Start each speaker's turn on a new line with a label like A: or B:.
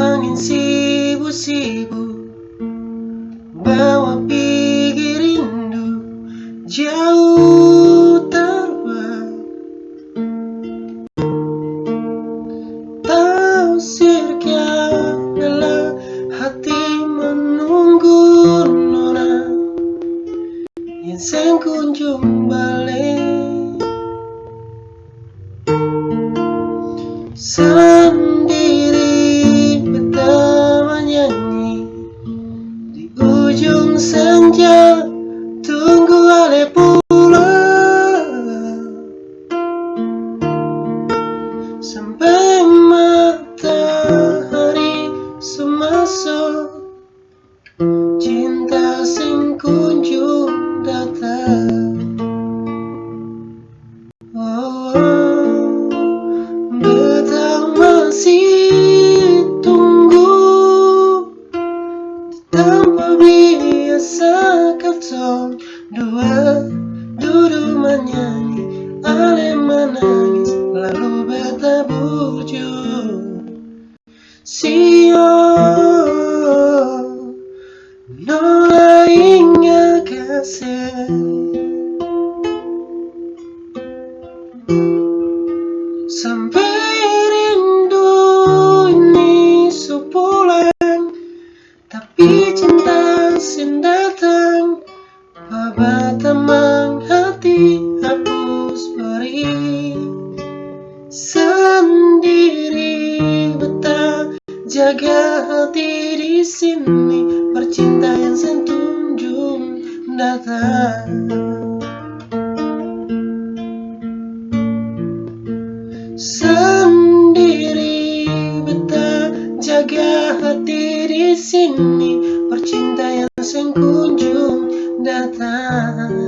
A: Angin sibuk sibuk Bawa pergi rindu Jauh terbang Tausirkan dalam hati menunggu nona Yang sen kunjung balik. Sama senja Tunggu ale pulang Sampai matahari semasuk Cinta sing kunjung datang ketong Dua duduk menyanyi Ale menangis Lalu beta bujur Sio Nola ingat kasih. Sampai rindu ini sepulang Tapi cinta sin jaga hati di sini Percintaan sentunjung datang. Sendiri betah jaga hati di sini Percintaan sing kunjung datang